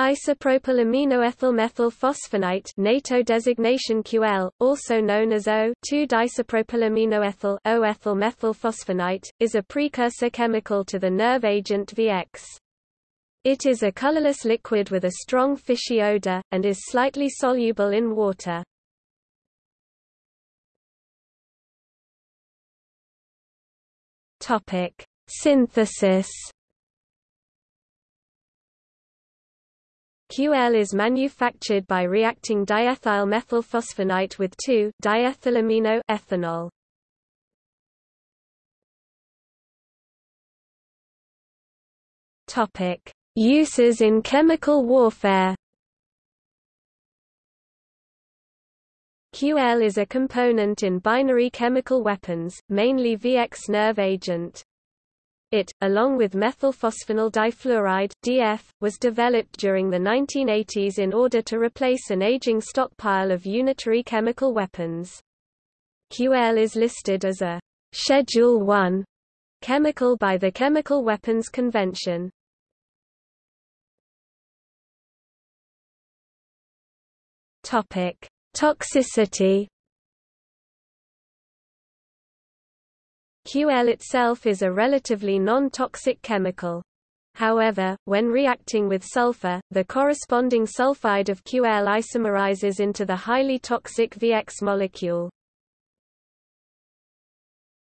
Isopropylaminoethylmethylphosphonate NATO designation QL, also known as O,2-diisopropylaminoethyl O-ethylmethylphosphonate, is a precursor chemical to the nerve agent VX. It is a colorless liquid with a strong fishy odor, and is slightly soluble in water. Synthesis. QL is manufactured by reacting diethyl methylphosphonate with 2-diethylamino ethanol. Topic: Uses in chemical warfare. QL is a component in binary chemical weapons, mainly VX nerve agent. It, along with methylphosphonyl difluoride (DF), was developed during the 1980s in order to replace an aging stockpile of unitary chemical weapons. QL is listed as a Schedule 1 chemical by the Chemical Weapons Convention. Topic: Toxicity QL itself is a relatively non-toxic chemical. However, when reacting with sulfur, the corresponding sulfide of QL isomerizes into the highly toxic VX molecule.